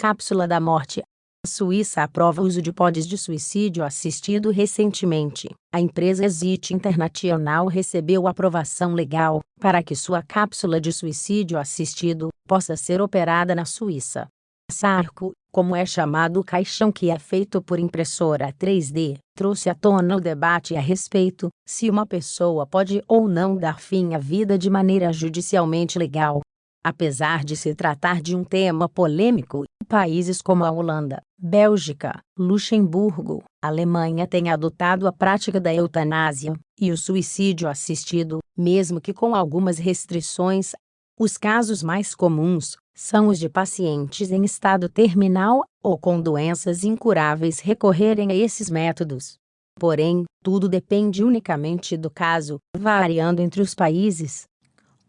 Cápsula da morte. A Suíça aprova o uso de pods de suicídio assistido recentemente. A empresa Exit International recebeu aprovação legal para que sua cápsula de suicídio assistido possa ser operada na Suíça. Sarco, como é chamado o caixão que é feito por impressora 3D, trouxe à tona o debate a respeito se uma pessoa pode ou não dar fim à vida de maneira judicialmente legal. Apesar de se tratar de um tema polêmico, países como a Holanda, Bélgica, Luxemburgo, Alemanha têm adotado a prática da eutanásia e o suicídio assistido, mesmo que com algumas restrições. Os casos mais comuns são os de pacientes em estado terminal ou com doenças incuráveis recorrerem a esses métodos. Porém, tudo depende unicamente do caso, variando entre os países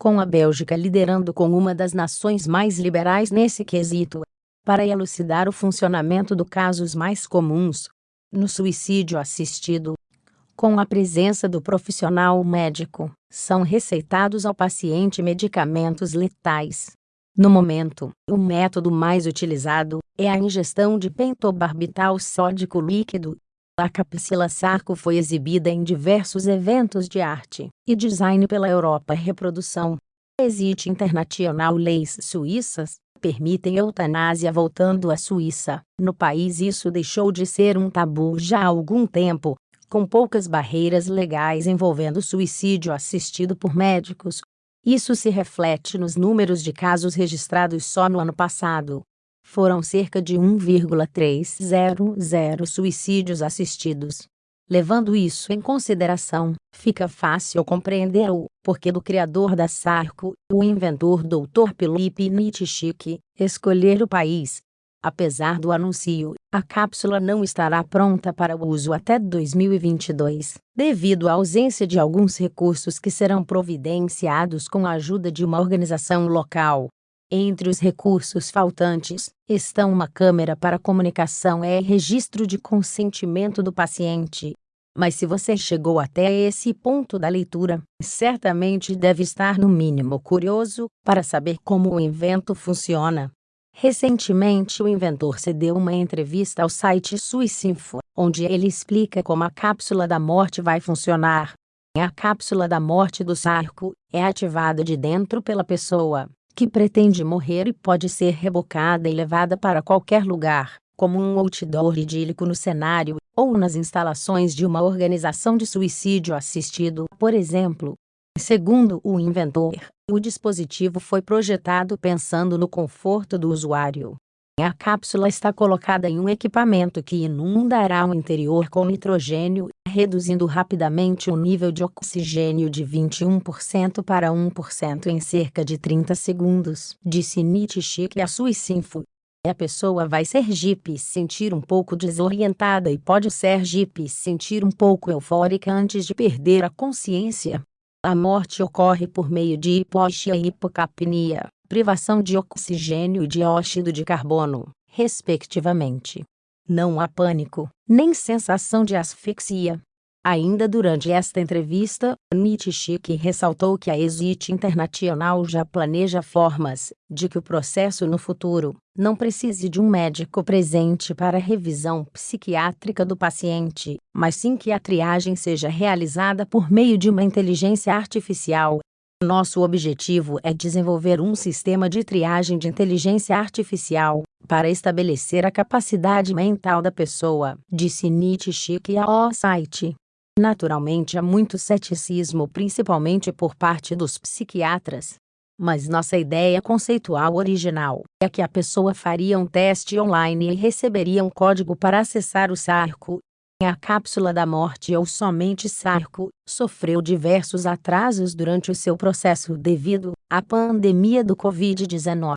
com a Bélgica liderando como uma das nações mais liberais nesse quesito. Para elucidar o funcionamento dos casos mais comuns no suicídio assistido, com a presença do profissional médico, são receitados ao paciente medicamentos letais. No momento, o método mais utilizado é a ingestão de pentobarbital sódico líquido, a capsila Sarco foi exibida em diversos eventos de arte e design pela Europa Reprodução. Existe internacional leis suíças permitem eutanásia voltando à Suíça. No país isso deixou de ser um tabu já há algum tempo, com poucas barreiras legais envolvendo suicídio assistido por médicos. Isso se reflete nos números de casos registrados só no ano passado foram cerca de 1,300 suicídios assistidos. Levando isso em consideração, fica fácil compreender o porquê do criador da Sarco, o inventor Dr. Felipe Nietzsche, escolher o país. Apesar do anúncio, a cápsula não estará pronta para uso até 2022, devido à ausência de alguns recursos que serão providenciados com a ajuda de uma organização local. Entre os recursos faltantes estão uma câmera para comunicação e registro de consentimento do paciente. Mas se você chegou até esse ponto da leitura, certamente deve estar no mínimo curioso para saber como o invento funciona. Recentemente, o inventor cedeu uma entrevista ao site Suicinfo, onde ele explica como a cápsula da morte vai funcionar. A cápsula da morte do sarco é ativada de dentro pela pessoa, que pretende morrer e pode ser rebocada e levada para qualquer lugar, como um outdoor idílico no cenário, ou nas instalações de uma organização de suicídio assistido, por exemplo. Segundo o inventor, o dispositivo foi projetado pensando no conforto do usuário, a cápsula está colocada em um equipamento que inundará o interior com nitrogênio, reduzindo rapidamente o nível de oxigênio de 21% para 1% em cerca de 30 segundos, disse Nietzsche a Suicinfo. A pessoa vai ser jipe sentir um pouco desorientada e pode ser jipe sentir um pouco eufórica antes de perder a consciência. A morte ocorre por meio de hipoxia e hipocapnia, privação de oxigênio e dióxido de carbono, respectivamente. Não há pânico, nem sensação de asfixia. Ainda durante esta entrevista, Nietzsche ressaltou que a Exit Internacional já planeja formas de que o processo no futuro não precise de um médico presente para a revisão psiquiátrica do paciente, mas sim que a triagem seja realizada por meio de uma inteligência artificial nosso objetivo é desenvolver um sistema de triagem de inteligência artificial para estabelecer a capacidade mental da pessoa, disse Nietzsche ao site. Naturalmente há muito ceticismo principalmente por parte dos psiquiatras. Mas nossa ideia conceitual original é que a pessoa faria um teste online e receberia um código para acessar o sarco a cápsula da morte ou somente Sarco sofreu diversos atrasos durante o seu processo devido à pandemia do Covid-19.